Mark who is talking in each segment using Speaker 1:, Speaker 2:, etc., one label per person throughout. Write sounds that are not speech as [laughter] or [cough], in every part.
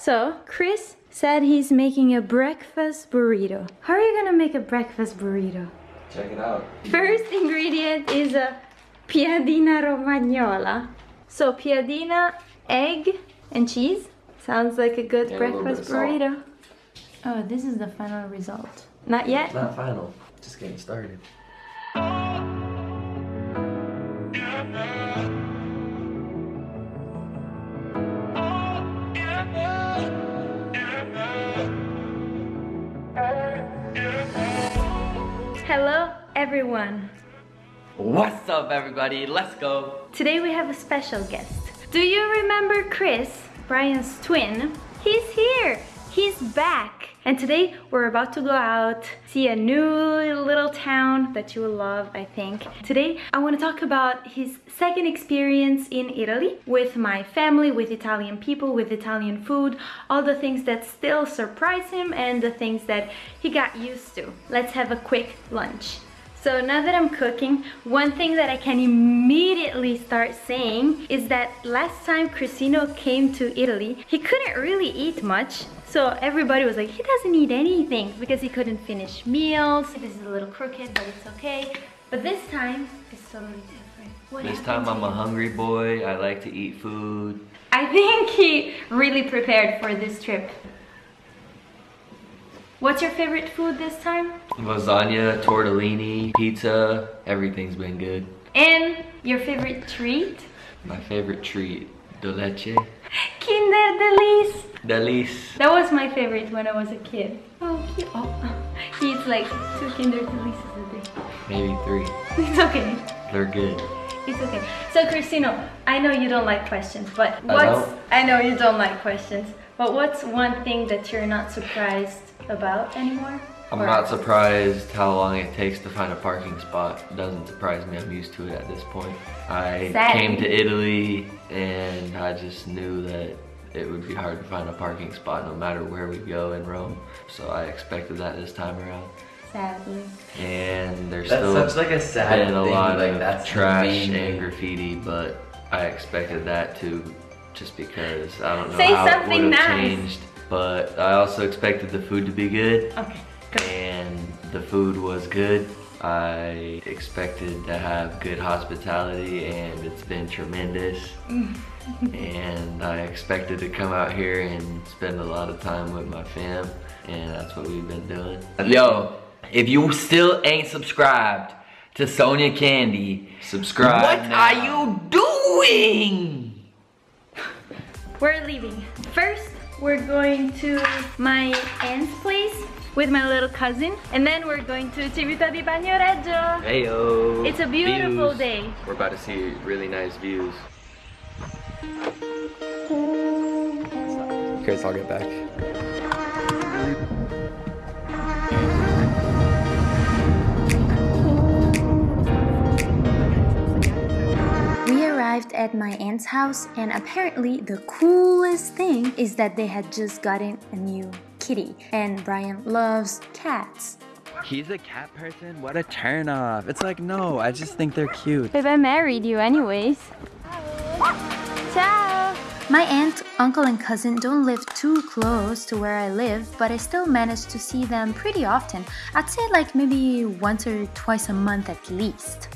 Speaker 1: So, Chris said he's making a breakfast burrito. How are you gonna make a breakfast burrito?
Speaker 2: Check it out.
Speaker 1: First ingredient is a piadina romagnola. So piadina, egg, and cheese. Sounds like a good
Speaker 2: And
Speaker 1: breakfast
Speaker 2: bit of salt.
Speaker 1: burrito. Oh, this is the final result. Not yet?
Speaker 2: Not final. Just getting started.
Speaker 1: Hello, everyone.
Speaker 3: What's up everybody? Let's go!
Speaker 1: Today we have a special guest. Do you remember Chris, Brian's twin? He's here. He's back. And today we're about to go out, see a new little town that you will love, I think. Today I want to talk about his second experience in Italy with my family, with Italian people, with Italian food, all the things that still surprise him and the things that he got used to. Let's have a quick lunch. So now that I'm cooking, one thing that I can immediately start saying is that last time Crisino came to Italy, he couldn't really eat much. So everybody was like, he doesn't eat anything because he couldn't finish meals. This is a little crooked, but it's okay. But this time, it's totally different. What
Speaker 3: This time I'm a hungry boy. I like to eat food.
Speaker 1: I think he really prepared for this trip. What's your favorite food this time?
Speaker 3: Lasagna, tortellini, pizza, everything's been good.
Speaker 1: And your favorite treat?
Speaker 3: My favorite treat, de leche.
Speaker 1: Kinder Delice.
Speaker 3: Delice.
Speaker 1: That was my favorite when I was a kid. Oh, cute. Oh, he eats like two Kinder Delices a day.
Speaker 3: Maybe three. [laughs]
Speaker 1: It's okay.
Speaker 3: They're good.
Speaker 1: It's okay. So, Cristino, I know you don't like questions, but
Speaker 3: I
Speaker 1: what's...
Speaker 3: don't?
Speaker 1: I know you don't like questions, but what's one thing that you're not surprised about anymore?
Speaker 3: I'm
Speaker 1: Or-
Speaker 3: not surprised how long it takes to find a parking spot. It doesn't surprise me. I'm used to it at this point. I
Speaker 1: Sad.
Speaker 3: came to Italy and I just knew that it would be hard to find a parking spot no matter where we go in Rome. So I expected that this time around.
Speaker 1: Sadly.
Speaker 3: and there's
Speaker 2: That's
Speaker 3: still
Speaker 2: such like a sad
Speaker 3: been a
Speaker 2: thing,
Speaker 3: lot
Speaker 2: like,
Speaker 3: of
Speaker 2: that's
Speaker 3: trash
Speaker 2: main
Speaker 3: and graffiti, but I expected that too, just because I don't know
Speaker 1: Say
Speaker 3: how it
Speaker 1: something
Speaker 3: would have
Speaker 1: nice.
Speaker 3: changed. But I also expected the food to be good,
Speaker 1: Okay, good.
Speaker 3: and the food was good. I expected to have good hospitality, and it's been tremendous. Mm. [laughs] and I expected to come out here and spend a lot of time with my fam, and that's what we've been doing. Yo, if you still ain't subscribed to Sonia Candy,
Speaker 2: Subscribe
Speaker 3: what
Speaker 2: now.
Speaker 3: are you doing?
Speaker 1: We're leaving. First, we're going to my aunt's place with my little cousin, and then we're going to Civita di Bagnoregio.
Speaker 3: Heyo.
Speaker 1: It's a beautiful
Speaker 3: Views.
Speaker 1: day.
Speaker 3: We're about to see really nice views.
Speaker 2: Chris, I'll get back.
Speaker 1: At my aunt's house, and apparently, the coolest thing is that they had just gotten a new kitty, and Brian loves cats.
Speaker 4: He's a cat person? What a turn off. It's like, no, I just think they're cute.
Speaker 1: Babe, I married you anyways. Ciao! My aunt, uncle, and cousin don't live too close to where I live, but I still manage to see them pretty often. I'd say like maybe once or twice a month at least.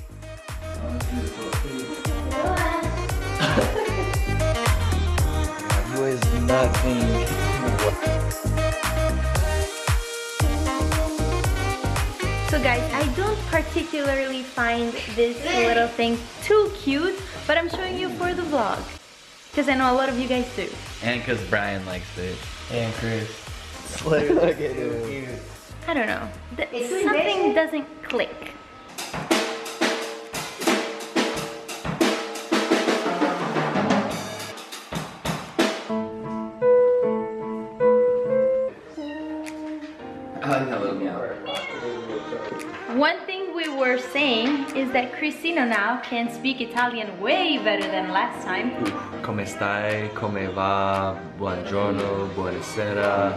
Speaker 4: Nothing.
Speaker 1: So guys, I don't particularly find this little thing too cute, but I'm showing you for the vlog. Because I know a lot of you guys do.
Speaker 4: And because Brian likes it.
Speaker 2: And Chris.
Speaker 4: Look, look at him.
Speaker 1: I don't know. Th- something doesn't click. Were saying is that Cristina now can speak Italian way better than last time.
Speaker 3: Come stai? Come va? Buongiorno, buonasera.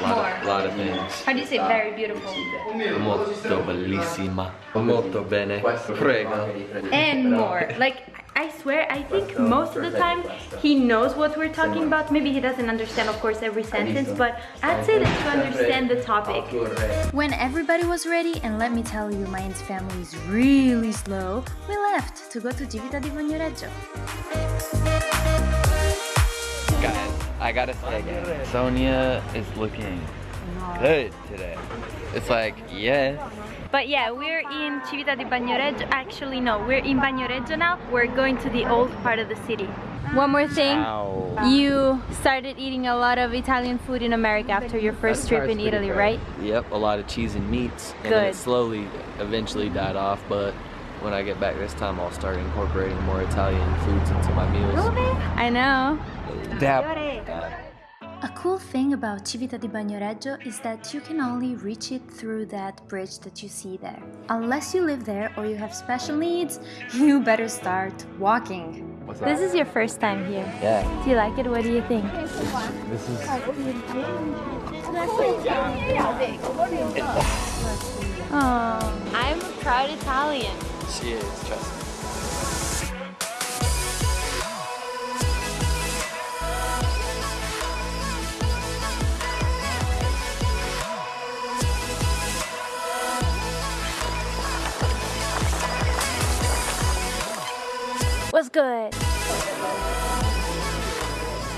Speaker 3: Lot of, lot of things.
Speaker 1: How do you say ah. very beautiful?
Speaker 3: Molto bellissima. Molto bene. Prego.
Speaker 1: And more. Like, I swear, I think most of the time he knows what we're talking about. Maybe he doesn't understand, of course, every sentence, but I'd say that to understand the topic. When everybody was ready, and let me tell you, Mayan's family is really slow, we left to go to Civita di Bagnoregio.
Speaker 4: Guys, I gotta say again, Sonia is looking good today. It's like, yes.
Speaker 1: But yeah, we're in Civita di Bagnoregio. Actually, no, we're in Bagnoregio now. We're going to the old part of the city. One more thing.
Speaker 4: Ow.
Speaker 1: You started eating a lot of Italian food in America after your first trip in Italy, right?
Speaker 2: Yep, a lot of cheese and meats. And then
Speaker 1: Good.
Speaker 2: it slowly, eventually died off, but when I get back this time, I'll start incorporating more Italian foods into my meals.
Speaker 1: I know.
Speaker 4: Dab.
Speaker 1: A cool thing about Civita di Bagnoregio is that you can only reach it through that bridge that you see there. Unless you live there or you have special needs, [laughs] you better start walking.
Speaker 2: What's
Speaker 1: This is your first time here.
Speaker 2: Yeah,
Speaker 1: Do you like it? What do you think?
Speaker 2: this is
Speaker 1: Oh, I'm a proud Italian.
Speaker 2: she is, trust
Speaker 1: What's good?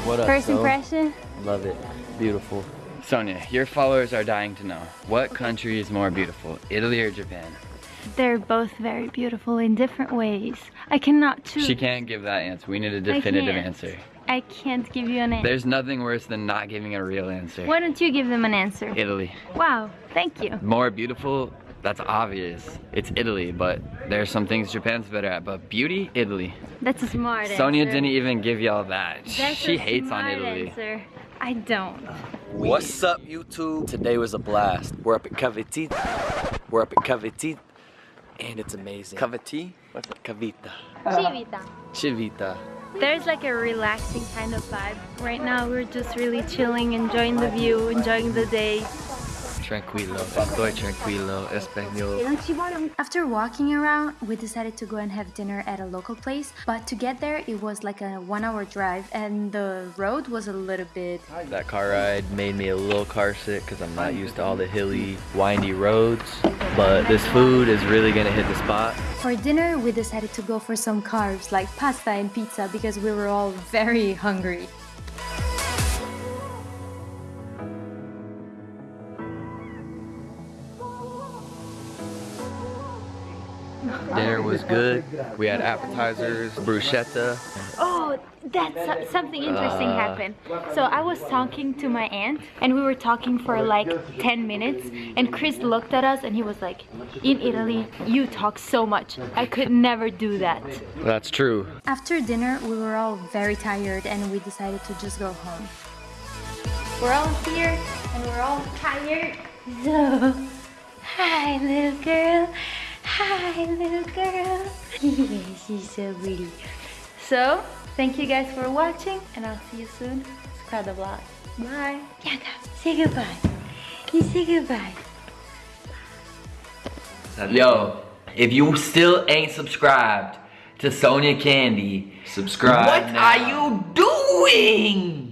Speaker 2: What up,
Speaker 1: First
Speaker 2: so?
Speaker 1: impression?
Speaker 2: Love it. Beautiful.
Speaker 4: Sonia, your followers are dying to know. What country is more beautiful, Italy or Japan?
Speaker 1: They're both very beautiful in different ways. I cannot choose.
Speaker 4: She can't give that answer. We need a definitive
Speaker 1: can't.
Speaker 4: answer.
Speaker 1: I can't give you an answer.
Speaker 4: There's nothing worse than not giving a real answer.
Speaker 1: Why don't you give them an answer?
Speaker 4: Italy.
Speaker 1: Wow, thank you.
Speaker 4: More beautiful, that's obvious. It's Italy, but there's some things Japan's better at. But beauty, Italy.
Speaker 1: That's a smart
Speaker 4: Sonia
Speaker 1: answer.
Speaker 4: didn't even give y'all that.
Speaker 1: That's
Speaker 4: she
Speaker 1: a
Speaker 4: hates on Italy.
Speaker 1: Answer. I don't.
Speaker 2: What's up, YouTube? Today was a blast. We're up at Caviti. We're up at Caviti, and it's amazing.
Speaker 4: Cavati?
Speaker 2: What's that? Cavita.
Speaker 1: Chivita.
Speaker 2: Chivita.
Speaker 1: There's like a relaxing kind of vibe. Right now we're just really chilling, enjoying the view, enjoying the day.
Speaker 3: Tranquilo, estoy tranquilo, español.
Speaker 1: After walking around, we decided to go and have dinner at a local place. But to get there, it was like a one hour drive and the road was a little bit
Speaker 3: That car ride made me a little car sick because I'm not used to all the hilly, windy roads. But this food is really gonna hit the spot.
Speaker 1: For dinner, we decided to go for some carbs like pasta and pizza because we were all very hungry.
Speaker 3: Dinner was good. We had appetizers, bruschetta.
Speaker 1: Oh, that's something interesting
Speaker 3: Uh.
Speaker 1: happened. So I was talking to my aunt and we were talking for like 10 minutes and Chris looked at us and he was like, in Italy, you talk so much. I could never do that.
Speaker 3: That's true.
Speaker 1: After dinner, we were all very tired and we decided to just go home. We're all here and we're all tired. [laughs] So, hi little girl. Hi little girl. [laughs] She's so pretty. So, thank you guys for watching and I'll see you soon. Subscribe the vlog. Bye. Bianca, say goodbye. You say goodbye?
Speaker 3: Yo, if you still ain't subscribed to Sonia Candy,
Speaker 2: Subscribe
Speaker 3: what
Speaker 2: now.
Speaker 3: are you doing?